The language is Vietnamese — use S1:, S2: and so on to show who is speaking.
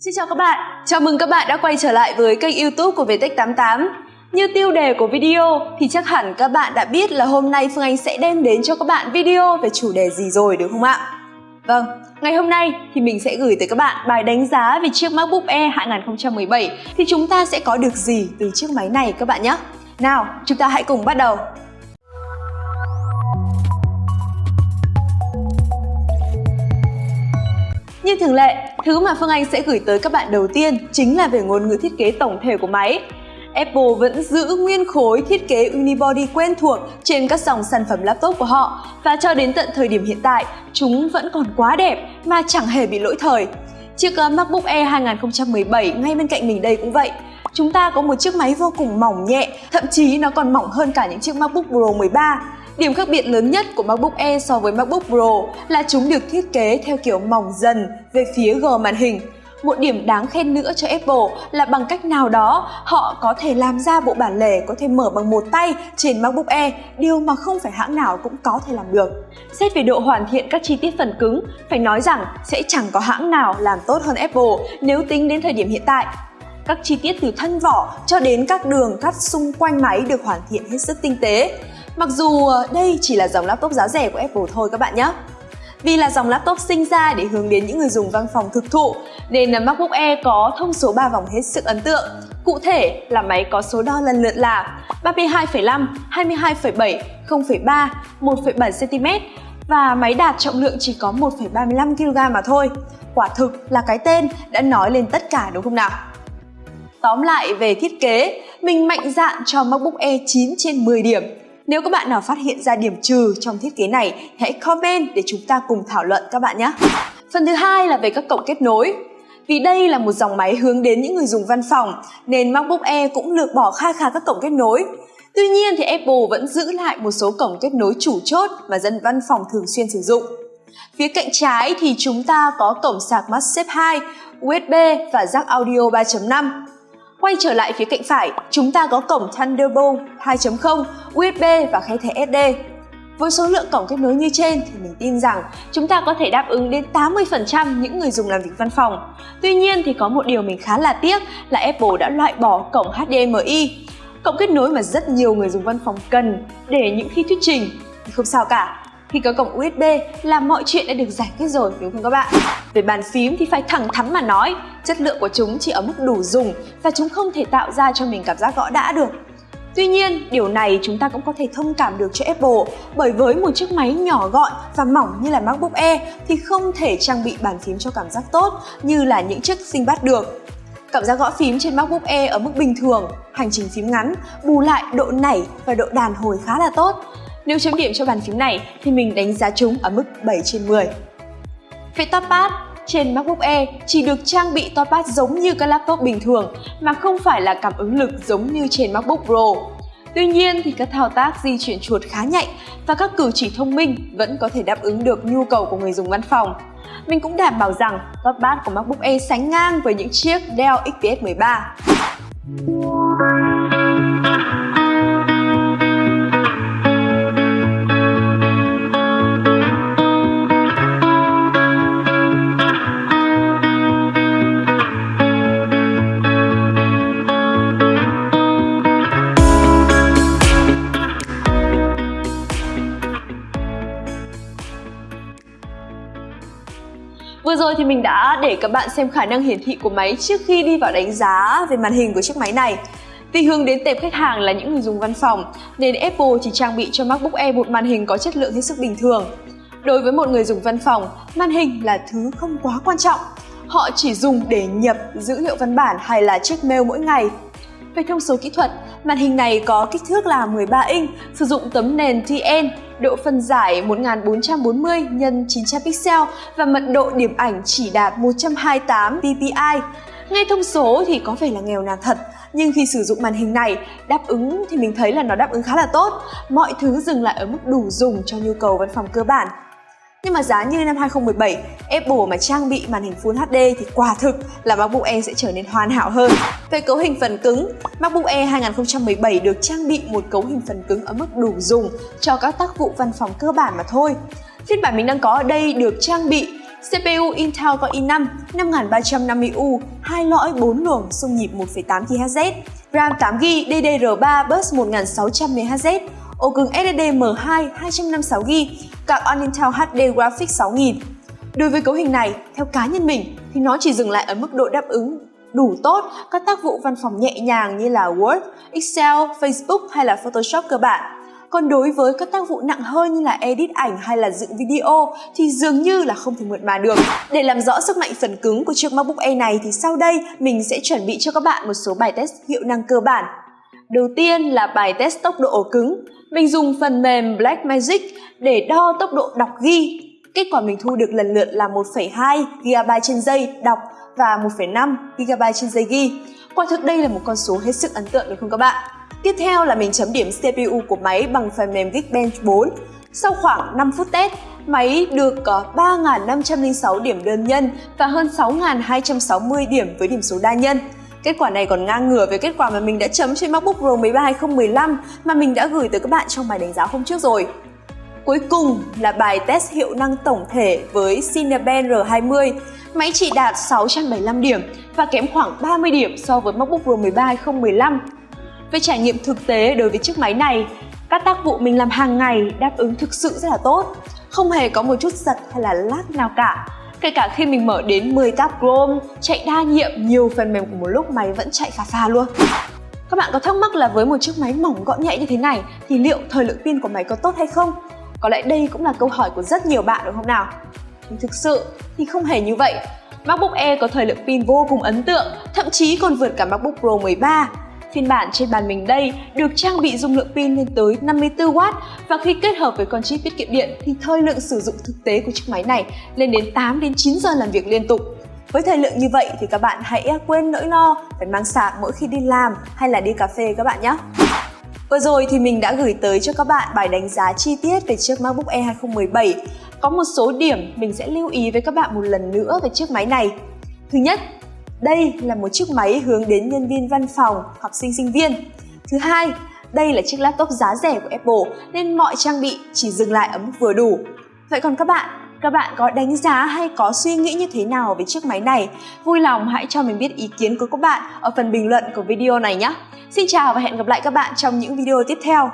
S1: Xin chào các bạn, chào mừng các bạn đã quay trở lại với kênh youtube của Vtech88 Như tiêu đề của video thì chắc hẳn các bạn đã biết là hôm nay Phương Anh sẽ đem đến cho các bạn video về chủ đề gì rồi đúng không ạ? Vâng, ngày hôm nay thì mình sẽ gửi tới các bạn bài đánh giá về chiếc MacBook Air 2017 thì chúng ta sẽ có được gì từ chiếc máy này các bạn nhé? Nào, chúng ta hãy cùng bắt đầu. Như thường lệ, thứ mà Phương Anh sẽ gửi tới các bạn đầu tiên chính là về ngôn ngữ thiết kế tổng thể của máy. Apple vẫn giữ nguyên khối thiết kế unibody quen thuộc trên các dòng sản phẩm laptop của họ và cho đến tận thời điểm hiện tại, chúng vẫn còn quá đẹp mà chẳng hề bị lỗi thời. Chiếc ờ, MacBook Air 2017 ngay bên cạnh mình đây cũng vậy. Chúng ta có một chiếc máy vô cùng mỏng nhẹ, thậm chí nó còn mỏng hơn cả những chiếc MacBook Pro 13 Điểm khác biệt lớn nhất của MacBook Air so với MacBook Pro là chúng được thiết kế theo kiểu mỏng dần về phía G màn hình. Một điểm đáng khen nữa cho Apple là bằng cách nào đó họ có thể làm ra bộ bản lề có thể mở bằng một tay trên MacBook Air, điều mà không phải hãng nào cũng có thể làm được. Xét về độ hoàn thiện các chi tiết phần cứng, phải nói rằng sẽ chẳng có hãng nào làm tốt hơn Apple nếu tính đến thời điểm hiện tại. Các chi tiết từ thân vỏ cho đến các đường cắt xung quanh máy được hoàn thiện hết sức tinh tế. Mặc dù ờ, đây chỉ là dòng laptop giá rẻ của Apple thôi các bạn nhé. Vì là dòng laptop sinh ra để hướng đến những người dùng văn phòng thực thụ nên MacBook Air có thông số 3 vòng hết sức ấn tượng. Cụ thể là máy có số đo lần lượt là 32,5, 22,7, 0,3, 1,7 cm và máy đạt trọng lượng chỉ có 1,35 kg mà thôi. Quả thực là cái tên đã nói lên tất cả đúng không nào? Tóm lại về thiết kế, mình mạnh dạn cho MacBook Air 9 trên 10 điểm nếu các bạn nào phát hiện ra điểm trừ trong thiết kế này, hãy comment để chúng ta cùng thảo luận các bạn nhé. Phần thứ hai là về các cổng kết nối. Vì đây là một dòng máy hướng đến những người dùng văn phòng, nên MacBook Air cũng lược bỏ kha khá các cổng kết nối. Tuy nhiên thì Apple vẫn giữ lại một số cổng kết nối chủ chốt mà dân văn phòng thường xuyên sử dụng. Phía cạnh trái thì chúng ta có cổng sạc MagSafe 2, USB và jack audio 3.5. Quay trở lại phía cạnh phải, chúng ta có cổng Thunderbolt 2.0, USB và khe thẻ SD. Với số lượng cổng kết nối như trên thì mình tin rằng chúng ta có thể đáp ứng đến 80% những người dùng làm việc văn phòng. Tuy nhiên thì có một điều mình khá là tiếc là Apple đã loại bỏ cổng HDMI, cổng kết nối mà rất nhiều người dùng văn phòng cần để những khi thuyết trình thì không sao cả khi có cổng USB là mọi chuyện đã được giải quyết rồi đúng không các bạn? Về bàn phím thì phải thẳng thắn mà nói, chất lượng của chúng chỉ ở mức đủ dùng và chúng không thể tạo ra cho mình cảm giác gõ đã được. Tuy nhiên, điều này chúng ta cũng có thể thông cảm được cho Apple bởi với một chiếc máy nhỏ gọn và mỏng như là MacBook Air thì không thể trang bị bàn phím cho cảm giác tốt như là những chiếc sinh được. Cảm giác gõ phím trên MacBook Air ở mức bình thường, hành trình phím ngắn, bù lại độ nảy và độ đàn hồi khá là tốt. Nếu chấm điểm cho bàn phím này thì mình đánh giá chúng ở mức 7 trên 10. Về touchpad, trên MacBook Air chỉ được trang bị touchpad giống như các laptop bình thường, mà không phải là cảm ứng lực giống như trên MacBook Pro. Tuy nhiên thì các thao tác di chuyển chuột khá nhạy và các cử chỉ thông minh vẫn có thể đáp ứng được nhu cầu của người dùng văn phòng. Mình cũng đảm bảo rằng touchpad của MacBook Air sánh ngang với những chiếc Dell XPS 13. Vừa rồi thì mình đã để các bạn xem khả năng hiển thị của máy trước khi đi vào đánh giá về màn hình của chiếc máy này. Vì hướng đến tệp khách hàng là những người dùng văn phòng, nên Apple chỉ trang bị cho MacBook Air một màn hình có chất lượng hết sức bình thường. Đối với một người dùng văn phòng, màn hình là thứ không quá quan trọng. Họ chỉ dùng để nhập dữ liệu văn bản hay là check mail mỗi ngày. Về thông số kỹ thuật, màn hình này có kích thước là 13 inch, sử dụng tấm nền TN độ phân giải 1440 x 900 pixel và mật độ điểm ảnh chỉ đạt 128 ppi. Nghe thông số thì có vẻ là nghèo nàn thật, nhưng khi sử dụng màn hình này, đáp ứng thì mình thấy là nó đáp ứng khá là tốt. Mọi thứ dừng lại ở mức đủ dùng cho nhu cầu văn phòng cơ bản. Nhưng mà giá như năm 2017, Apple mà trang bị màn hình Full HD thì quả thực là MacBook Air sẽ trở nên hoàn hảo hơn. Về cấu hình phần cứng, MacBook Air 2017 được trang bị một cấu hình phần cứng ở mức đủ dùng cho các tác vụ văn phòng cơ bản mà thôi. Phiên bản mình đang có ở đây được trang bị CPU Intel Core i5 5350U, hai lõi 4 luồng xung nhịp 1.8 GHz, RAM 8GB DDR3 bus 1600 MHz, ổ cứng SSD M2 256GB, card on Intel HD Graphics 6000. Đối với cấu hình này, theo cá nhân mình thì nó chỉ dừng lại ở mức độ đáp ứng đủ tốt các tác vụ văn phòng nhẹ nhàng như là Word, Excel, Facebook hay là Photoshop cơ bản. Còn đối với các tác vụ nặng hơn như là edit ảnh hay là dựng video thì dường như là không thể mượt mà được. Để làm rõ sức mạnh phần cứng của chiếc MacBook Air này thì sau đây mình sẽ chuẩn bị cho các bạn một số bài test hiệu năng cơ bản. Đầu tiên là bài test tốc độ ổ cứng. Mình dùng phần mềm Blackmagic để đo tốc độ đọc ghi. Kết quả mình thu được lần lượt là 1,2 GB trên giây đọc và 1,5 GB trên giây ghi. Quả thực đây là một con số hết sức ấn tượng được không các bạn? Tiếp theo là mình chấm điểm CPU của máy bằng phần mềm Geekbench 4. Sau khoảng 5 phút test, máy được ờ, có 3.506 điểm đơn nhân và hơn 6.260 điểm với điểm số đa nhân. Kết quả này còn ngang ngửa với kết quả mà mình đã chấm trên MacBook Pro 13 2015 mà mình đã gửi tới các bạn trong bài đánh giá hôm trước rồi. Cuối cùng là bài test hiệu năng tổng thể với Cinebench R20. Máy chỉ đạt 675 điểm và kém khoảng 30 điểm so với MacBook Pro 13 2015. Về trải nghiệm thực tế đối với chiếc máy này, các tác vụ mình làm hàng ngày đáp ứng thực sự rất là tốt, không hề có một chút giật hay là lag nào cả. Kể cả khi mình mở đến 10 tab Chrome, chạy đa nhiệm nhiều phần mềm của một lúc máy vẫn chạy phà phà luôn. Các bạn có thắc mắc là với một chiếc máy mỏng gọn nhẹ như thế này thì liệu thời lượng pin của máy có tốt hay không? Có lẽ đây cũng là câu hỏi của rất nhiều bạn đúng không nào? Nhưng thực sự thì không hề như vậy. MacBook Air có thời lượng pin vô cùng ấn tượng, thậm chí còn vượt cả MacBook Pro 13 Phiên bản trên bàn mình đây được trang bị dung lượng pin lên tới 54W và khi kết hợp với con chip tiết kiệm điện thì thời lượng sử dụng thực tế của chiếc máy này lên đến 8 đến 9 giờ làm việc liên tục. Với thời lượng như vậy thì các bạn hãy à, quên nỗi lo phải mang sạc mỗi khi đi làm hay là đi cà phê các bạn nhé. Vừa rồi thì mình đã gửi tới cho các bạn bài đánh giá chi tiết về chiếc MacBook Air 2017. Có một số điểm mình sẽ lưu ý với các bạn một lần nữa về chiếc máy này. Thứ nhất, đây là một chiếc máy hướng đến nhân viên văn phòng, học sinh sinh viên. Thứ hai, đây là chiếc laptop giá rẻ của Apple nên mọi trang bị chỉ dừng lại ở mức vừa đủ. Vậy còn các bạn, các bạn có đánh giá hay có suy nghĩ như thế nào về chiếc máy này? Vui lòng hãy cho mình biết ý kiến của các bạn ở phần bình luận của video này nhé. Xin chào và hẹn gặp lại các bạn trong những video tiếp theo.